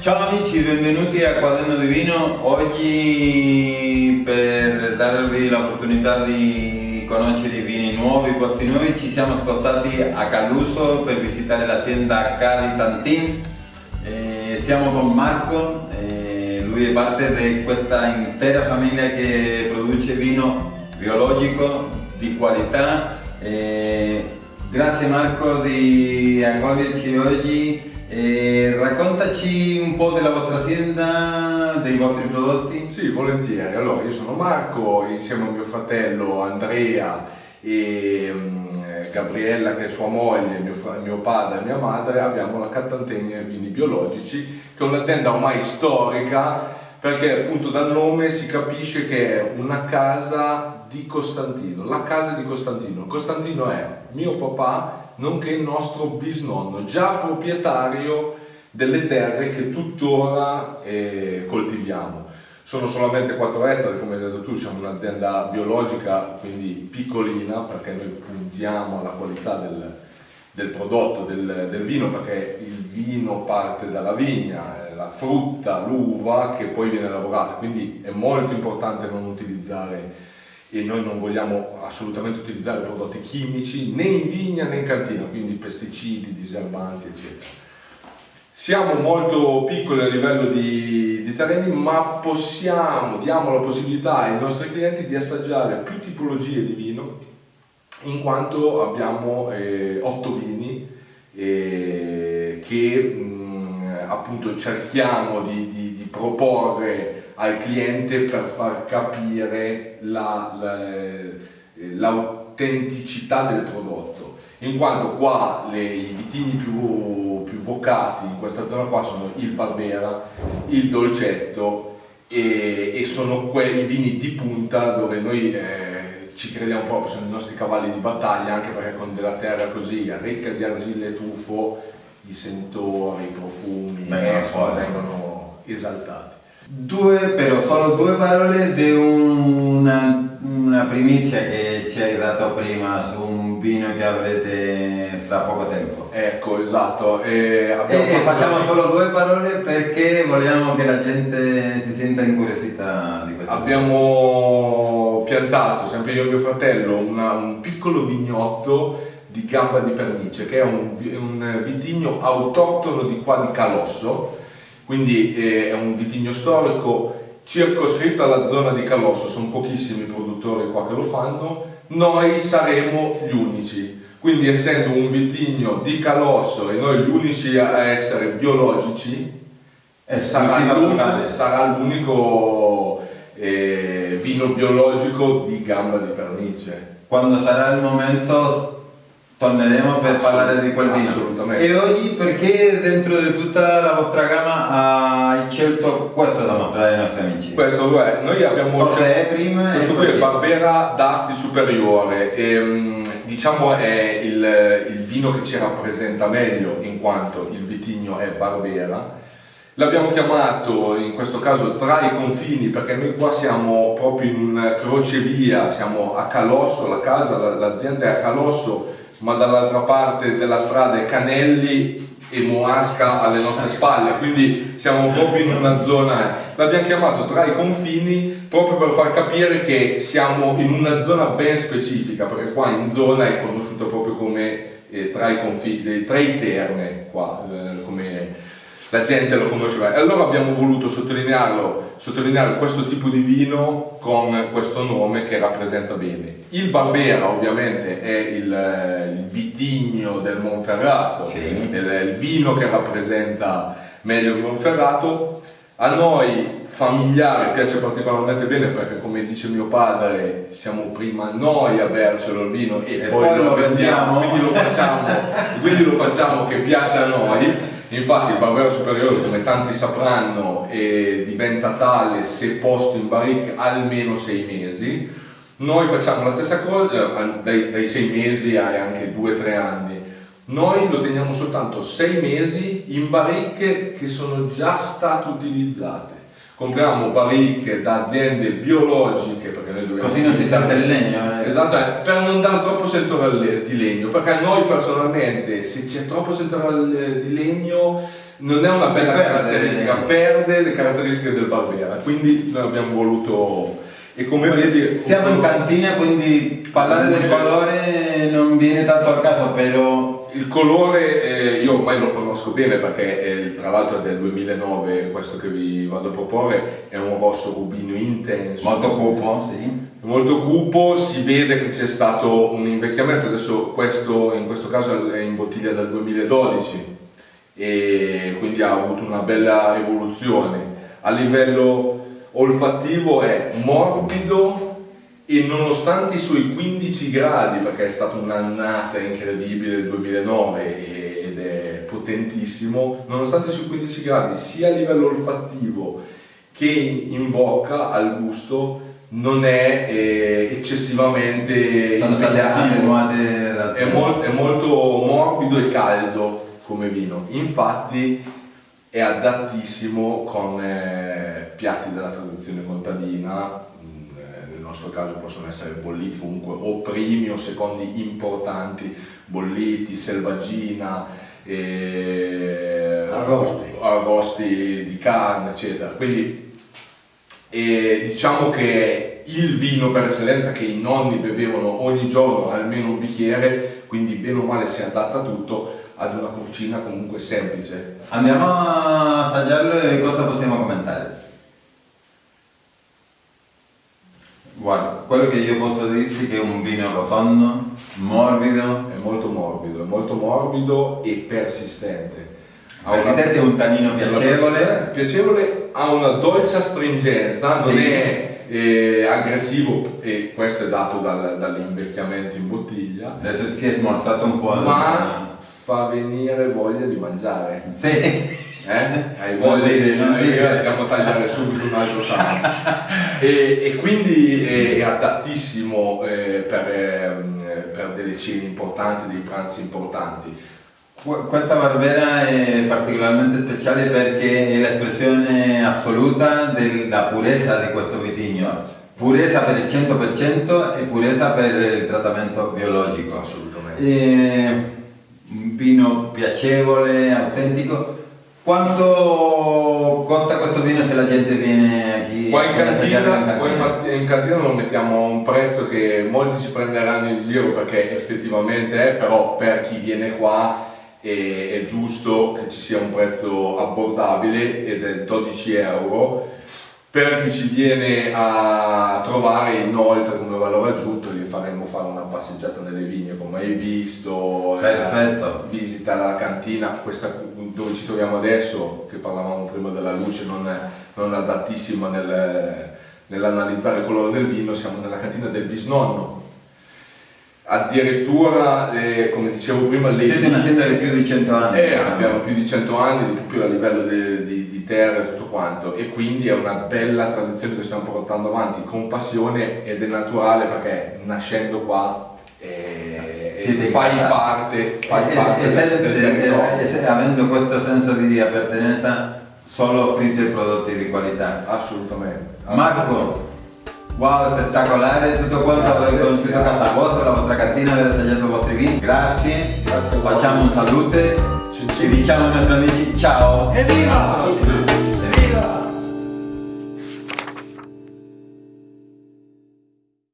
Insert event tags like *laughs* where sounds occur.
Ciao amici, benvenuti a Quaderno di Vino. Oggi per darvi l'opportunità di conoscere i vini nuovi, i posti nuovi, ci siamo spostati a Caluso per visitare l'azienda Cali Tantin. Eh, siamo con Marco, eh, lui è parte di questa intera famiglia che produce vino biologico di qualità. Eh, grazie Marco di accoglierci oggi. Raccontaci po' della vostra azienda, dei vostri prodotti. Sì, volentieri. Allora, io sono Marco, insieme a mio fratello Andrea e um, Gabriella che è sua moglie, mio, mio, padre e mia madre, abbiamo la Cattantegna Vini Biologici, che è un'azienda ormai storica perché appunto dal nome si capisce che è una casa di Costantino, la casa di Costantino. Costantino è mio papà nonché il nostro bisnonno, già proprietario delle terre che tuttora eh, coltiviamo. Sono solamente 4 ettari, come hai detto tu, siamo un'azienda biologica, quindi piccolina, perché noi puntiamo alla qualità del, del prodotto, del, del, vino, perché il vino parte dalla vigna, eh, la frutta, l'uva che poi viene lavorata, quindi è molto importante non utilizzare e noi non vogliamo assolutamente utilizzare prodotti chimici né in vigna né in cantina, quindi pesticidi, diserbanti eccetera. Siamo molto piccoli a livello di, di terreni ma possiamo, diamo la possibilità ai nostri clienti di assaggiare più tipologie di vino in quanto abbiamo eh, otto vini eh, che mh, mm, appunto cerchiamo di, di, di proporre al cliente per far capire l'autenticità la, la, del prodotto. In quanto qua le, i vitini più vocati in questa zona qua sono il Barbera, il Dolcetto e, e sono quei vini di punta dove noi eh, ci crediamo proprio, sono i nostri cavalli di battaglia anche perché con della terra così ricca di argilla e tufo i sentori, i profumi Beh, eh, vengono esaltati. Due, però solo due parole di una, una, primizia che ci hai dato prima su un vino che avrete fra poco tempo. Ecco, esatto. E, e facciamo solo due parole perché vogliamo che la gente si senta incuriosita di questo. Abbiamo piantato, sempre io e mio fratello, una, un piccolo vignotto di gamba di pernice che è un, un vitigno autoctono di qua di Calosso quindi eh, è un vitigno storico circoscritto alla zona di Calosso, sono pochissimi i produttori qua che lo fanno, noi saremo gli unici. Quindi essendo un vitigno di Calosso e noi gli unici a essere biologici, eh, sarà l'unico eh, vino biologico di gamba di pernice. Quando sarà il momento torneremo per parlare di quel vino. Assolutamente. E oggi perché dentro di tutta la vostra gamma hai scelto questo da mostrare ai nostri amici? Questo è, noi abbiamo... Cos'è prima? Questo qui è Barbera d'Asti Superiore e mm, diciamo è il, il vino che ci rappresenta meglio in quanto il vitigno è Barbera. L'abbiamo chiamato in questo caso tra i confini perché noi qua siamo proprio in un crocevia, siamo a Calosso, la casa, l'azienda è a Calosso ma dall'altra parte della strada è Canelli e Moasca alle nostre spalle, quindi siamo proprio in una zona, l'abbiamo chiamato tra i confini proprio per far capire che siamo in una zona ben specifica, perché qua in zona è conosciuto proprio come eh, tra i confini, tra i terme qua, eh, come la gente lo conosceva. E allora abbiamo voluto sottolinearlo, sottolineare questo tipo di vino con questo nome che rappresenta bene. Il Barbera ovviamente è il, il vitigno del Monferrato, sì. il, il vino che rappresenta meglio il Monferrato. A noi familiare piace particolarmente bene perché come dice mio padre siamo prima noi a bercelo il vino e, e poi, poi, lo vendiamo, quindi lo facciamo, quindi lo facciamo che piace a noi Infatti il Barbero Superiore, come tanti sapranno, eh, diventa tale se posto in barrique almeno sei mesi. Noi facciamo la stessa cosa eh, dai, dai sei mesi ai anche due o tre anni. Noi lo teniamo soltanto sei mesi in barrique che sono già state utilizzate. Compriamo baricche da aziende biologiche perché noi dobbiamo Così non si sente il legno. eh. Esatto, eh, per non dare troppo settore di legno, perché a noi personalmente se c'è troppo settore di legno non è una bella caratteristica, perde le caratteristiche del Barbera, quindi noi abbiamo voluto e come vedi Siamo in cantina, quindi parlare del colore non viene tanto al caso, però Il colore eh, io ormai lo conosco bene perché eh, tra l'altro è del 2009 questo che vi vado a proporre, è un rosso rubino intenso. molto cupo, sì. molto cupo, si vede che c'è stato un invecchiamento, adesso questo in questo caso è in bottiglia dal 2012 e quindi ha avuto una bella evoluzione. A livello olfattivo è morbido e nonostante i suoi 15 gradi, perché è stata un'annata incredibile il 2009 ed è potentissimo, nonostante i suoi 15 gradi sia a livello olfattivo che in bocca al gusto non è eh, eccessivamente Sono è, mol- è molto morbido e caldo come vino. Infatti è adattissimo con eh, piatti della tradizione contadina eh, nostro caso possono essere bolliti comunque o primi o secondi importanti bolliti, selvaggina eh, Arrosti. arrosti di carne eccetera quindi e diciamo che è il vino per eccellenza che i nonni bevevano ogni giorno almeno un bicchiere, quindi bene o male si adatta tutto ad una cucina comunque semplice. Andiamo a assaggiarlo e cosa possiamo commentare? Guarda, quello che io posso dirti è che è un vino rotondo, morbido, È molto morbido, è molto morbido e persistente. Persistente, un tannino piacevole. piacevole, ha una dolce astringenza, non Sì. è eh, aggressivo e questo è dato dal- dall'invecchiamento in bottiglia, adesso si è smorzato un po'. ma fa venire voglia di mangiare. Sì, Eh? Hai voglia dire, di non eh, dire. andiamo a tagliare subito un altro salame. *laughs* e, e quindi è, è adattissimo eh, per, ehm, per delle cene importanti, dei pranzi importanti. Que- Questa barbera è particolarmente speciale perché è l'espressione assoluta della purezza di questo vitigno. Purezza per il 100% e purezza per il trattamento biologico. Assolutamente. È un vino piacevole, autentico. Quanto costa questo vino se la gente viene qui Qua in cantina, qua in, cantina lo mettiamo a un prezzo che molti ci prenderanno in giro perché effettivamente è, però per chi viene qua è, è giusto che ci sia un prezzo abbordabile ed è 12 euro. Per chi ci viene a trovare inoltre come valore aggiunto vi faremo fare una passeggiata nelle vigne come hai visto, eh, Perfetto. visita la cantina, questa dove ci troviamo adesso, che parlavamo prima della luce, non non adattissima nel- nell'analizzare il colore del vino, siamo nella cantina del bisnonno. Addirittura, eh, come dicevo prima, le Siete un'azienda di più di 100 anni. eh, abbiamo più di 100 anni, proprio a livello di, di- di terra e tutto quanto, e quindi è una bella tradizione che stiamo portando avanti con passione ed è naturale perché nascendo qua Siete fai incazzati. parte, fai E- parte e- e se- del e- territorio. e se- avendo questo senso di appartenenza solo offrite prodotti di qualità. Assolutamente. Marco, wow, spettacolare tutto quanto, aver conosciuto casa vostra, la vostra cantina, aver assaggiato i vostri vini. Grazie, Grazie facciamo un salute e cin. diciamo ai nostri amici ciao. Evviva!